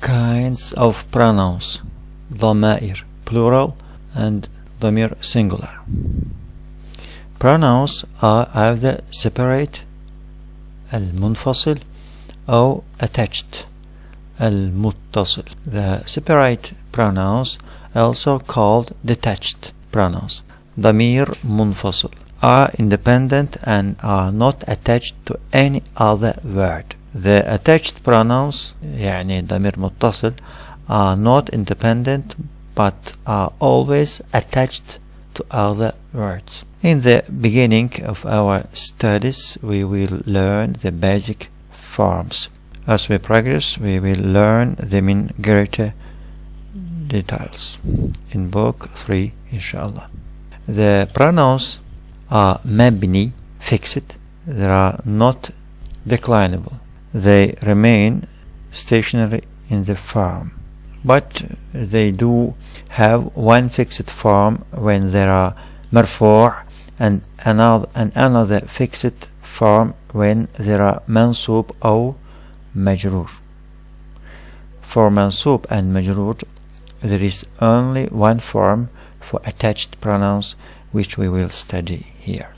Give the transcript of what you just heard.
kinds of pronouns ضمائر plural and ضمير singular pronouns are either separate المنفصل أو attached المتصل the separate pronouns also called detached pronouns ضمير منفصل are independent and are not attached to any other word the attached pronouns يعني ضمير متصل are not independent but are always attached to other words. In the beginning of our studies we will learn the basic forms. As we progress we will learn them in greater details in book 3 inshallah. The pronouns are mabni fixed they are not declinable they remain stationary in the form but they do have one fixed form when there are marfu' and another and another fixed form when there are mansub or majrur for mansub and majrur there is only one form for attached pronouns which we will study here